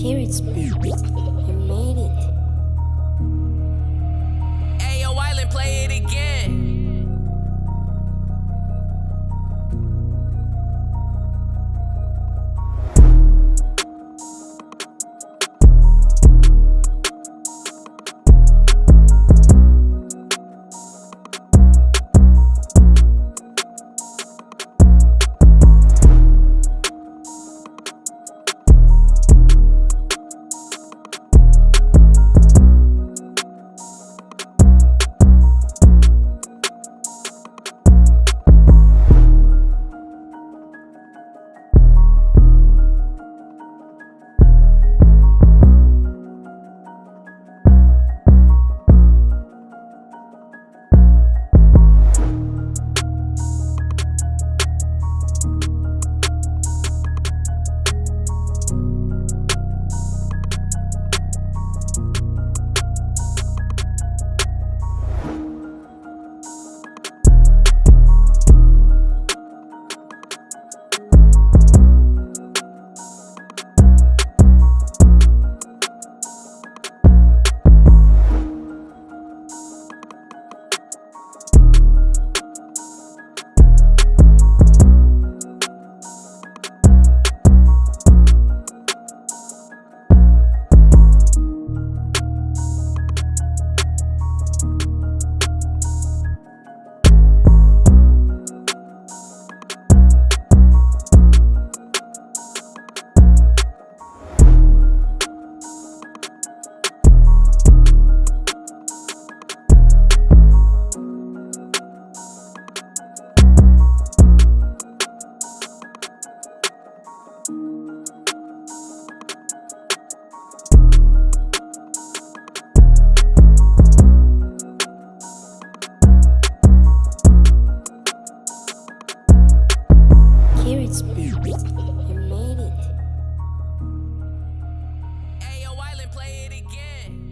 Carrot Springs. You made it. Hey, yo, Island, play it again. play it again.